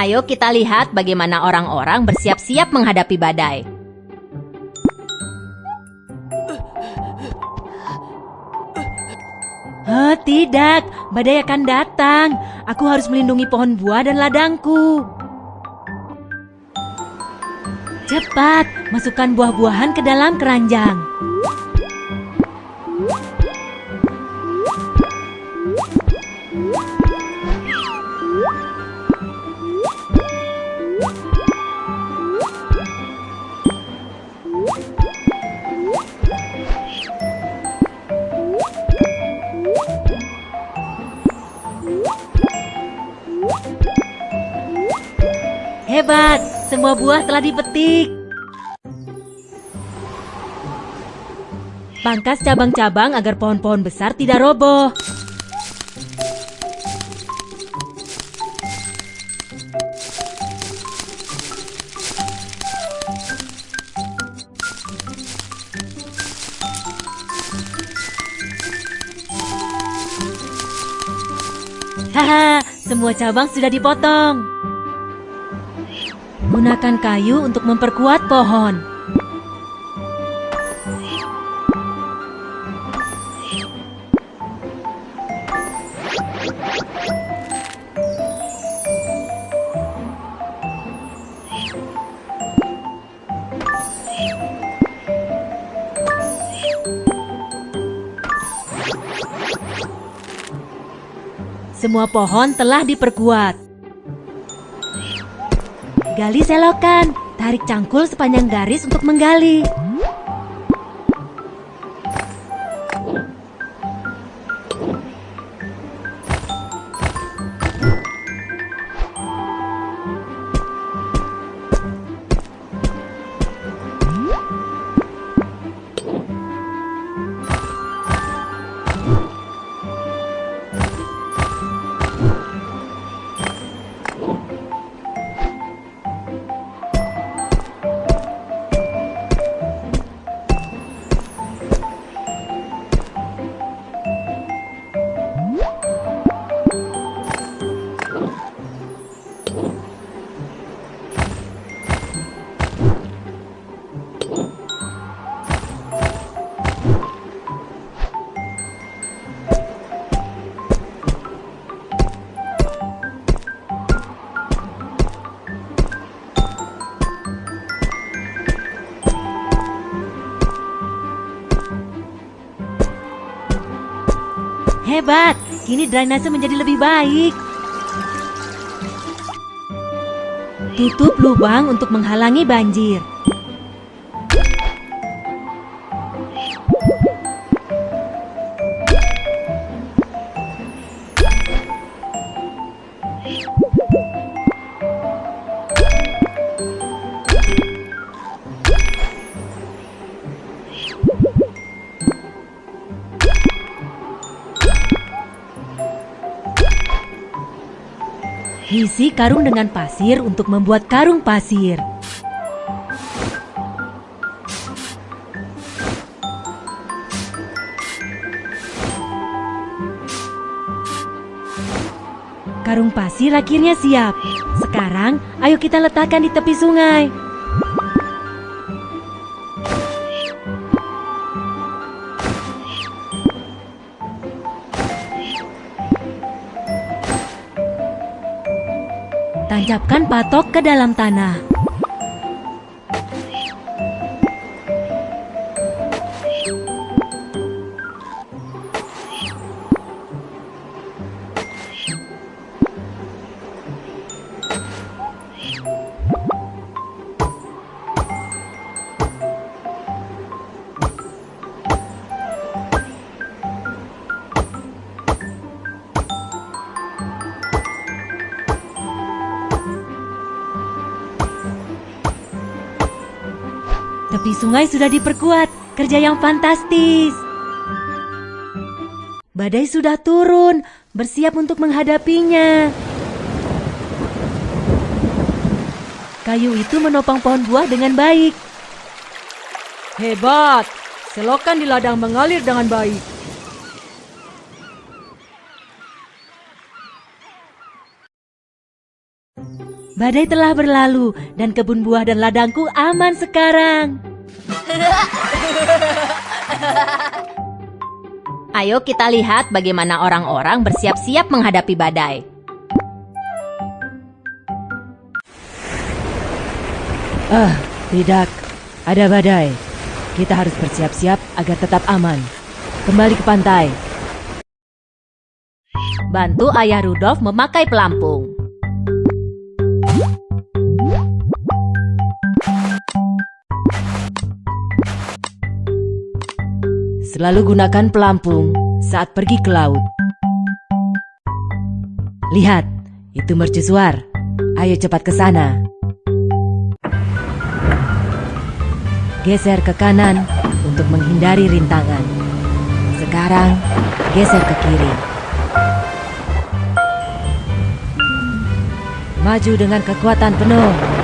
Ayo kita lihat bagaimana orang-orang bersiap-siap menghadapi badai. Oh, tidak, badai akan datang. Aku harus melindungi pohon buah dan ladangku. Cepat, masukkan buah-buahan ke dalam keranjang. Buah telah dipetik. Pangkas cabang-cabang agar pohon-pohon besar tidak roboh. Haha, semua cabang sudah dipotong. Gunakan kayu untuk memperkuat pohon. Semua pohon telah diperkuat. Gali selokan, tarik cangkul sepanjang garis untuk menggali. Hebat, kini drainase menjadi lebih baik. Tutup lubang untuk menghalangi banjir. Isi karung dengan pasir untuk membuat karung pasir. Karung pasir akhirnya siap. Sekarang, ayo kita letakkan di tepi sungai. Tancapkan patok ke dalam tanah. Sungai sudah diperkuat, kerja yang fantastis. Badai sudah turun, bersiap untuk menghadapinya. Kayu itu menopang pohon buah dengan baik. Hebat, selokan di ladang mengalir dengan baik. badai telah berlalu dan kebun buah dan ladangku aman sekarang. Ayo kita lihat bagaimana orang-orang bersiap-siap menghadapi badai. Ah, tidak. Ada badai. Kita harus bersiap-siap agar tetap aman. Kembali ke pantai. Bantu ayah Rudolf memakai pelampung. Selalu gunakan pelampung saat pergi ke laut. Lihat, itu mercusuar. Ayo cepat ke sana. Geser ke kanan untuk menghindari rintangan. Sekarang, geser ke kiri. Maju dengan kekuatan penuh.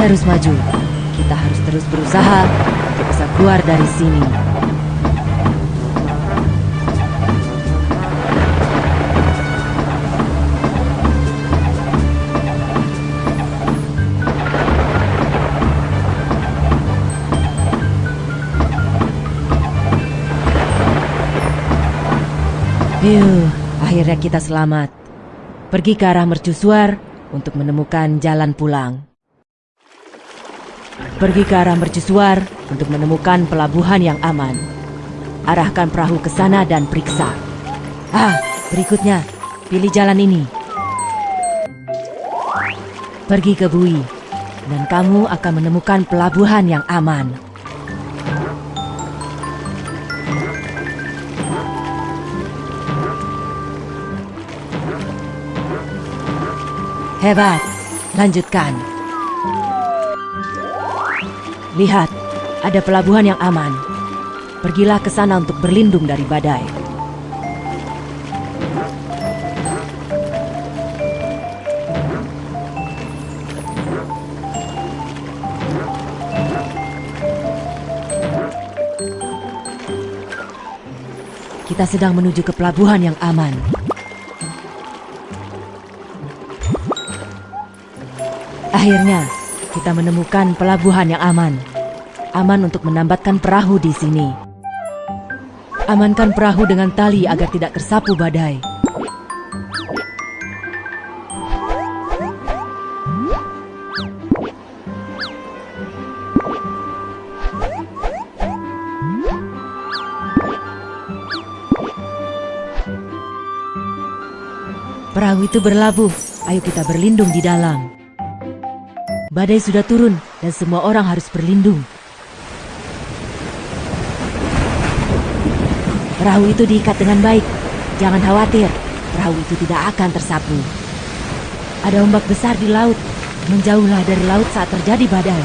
Terus maju. Kita harus terus berusaha untuk bisa keluar dari sini. Yuh, akhirnya kita selamat. Pergi ke arah mercusuar untuk menemukan jalan pulang. Pergi ke arah mercusuar untuk menemukan pelabuhan yang aman. Arahkan perahu ke sana dan periksa. Ah, berikutnya, pilih jalan ini. Pergi ke Bui, dan kamu akan menemukan pelabuhan yang aman. Hebat, lanjutkan. Lihat, ada pelabuhan yang aman. Pergilah ke sana untuk berlindung dari badai. Kita sedang menuju ke pelabuhan yang aman. Akhirnya, kita menemukan pelabuhan yang aman. Aman untuk menambatkan perahu di sini. Amankan perahu dengan tali agar tidak tersapu badai. Perahu itu berlabuh. Ayo kita berlindung di dalam. Badai sudah turun dan semua orang harus berlindung. Perahu itu diikat dengan baik. Jangan khawatir, perahu itu tidak akan tersapu. Ada ombak besar di laut. Menjauhlah dari laut saat terjadi badai.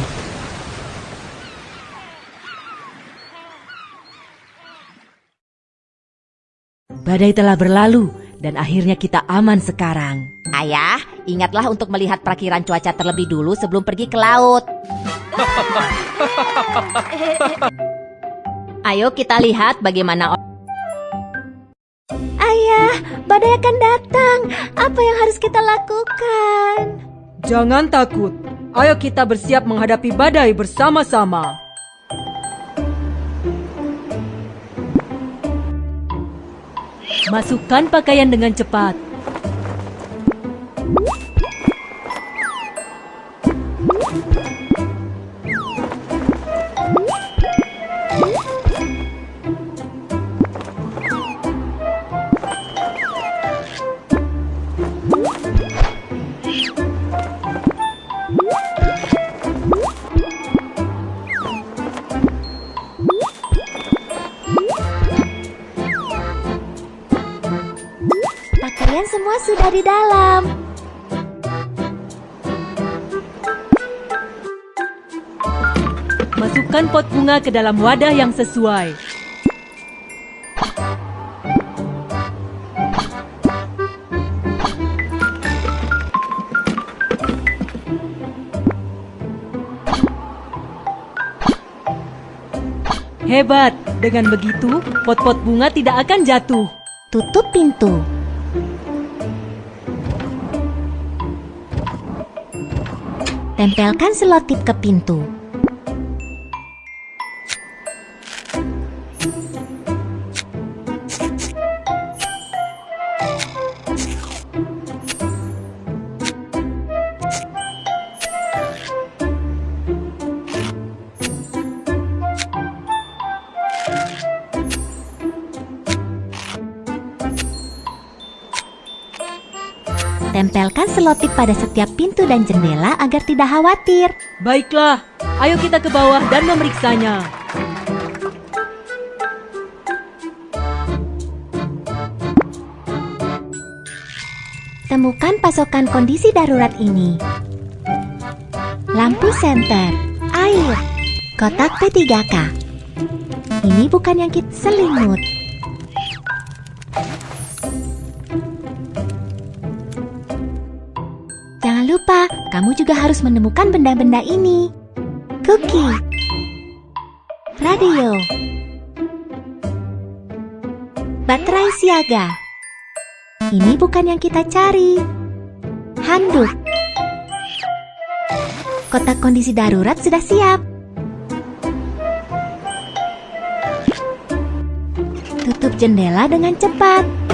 Badai telah berlalu dan akhirnya kita aman sekarang. Ayah, ingatlah untuk melihat perakiran cuaca terlebih dulu sebelum pergi ke laut. Ayo kita lihat bagaimana Ayah, badai akan datang. Apa yang harus kita lakukan? Jangan takut. Ayo kita bersiap menghadapi badai bersama-sama. Masukkan pakaian dengan cepat. Semua sudah di dalam. Masukkan pot bunga ke dalam wadah yang sesuai. Hebat, dengan begitu pot-pot bunga tidak akan jatuh. Tutup pintu. Tempelkan selotip ke pintu. Tempelkan selotip pada setiap pintu dan jendela agar tidak khawatir. Baiklah, ayo kita ke bawah dan memeriksanya. Temukan pasokan kondisi darurat ini. Lampu senter, air, kotak P3K. Ini bukan yang kita selimut. Lupa, kamu juga harus menemukan benda-benda ini. Cookie, radio, baterai siaga. Ini bukan yang kita cari. Handuk. Kotak kondisi darurat sudah siap. Tutup jendela dengan cepat.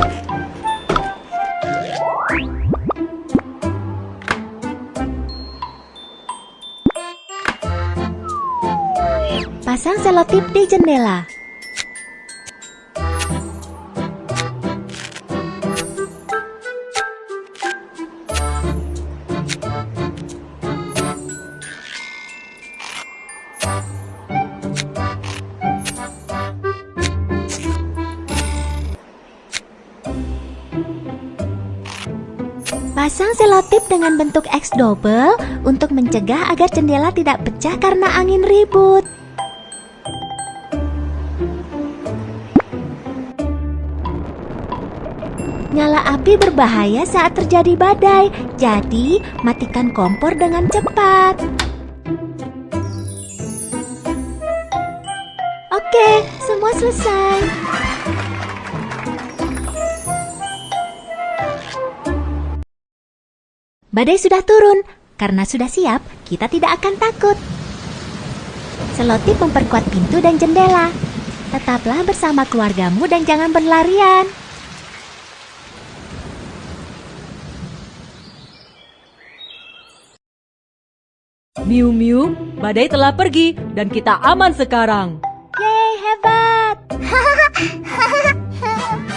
Pasang selotip di jendela. Pasang selotip dengan bentuk X double untuk mencegah agar jendela tidak pecah karena angin ribut. Nyala api berbahaya saat terjadi badai, jadi matikan kompor dengan cepat. Oke, semua selesai. Badai sudah turun. Karena sudah siap, kita tidak akan takut. Selotip memperkuat pintu dan jendela. Tetaplah bersama keluargamu dan jangan berlarian. Miu Miu, badai telah pergi dan kita aman sekarang. Yeay, hebat!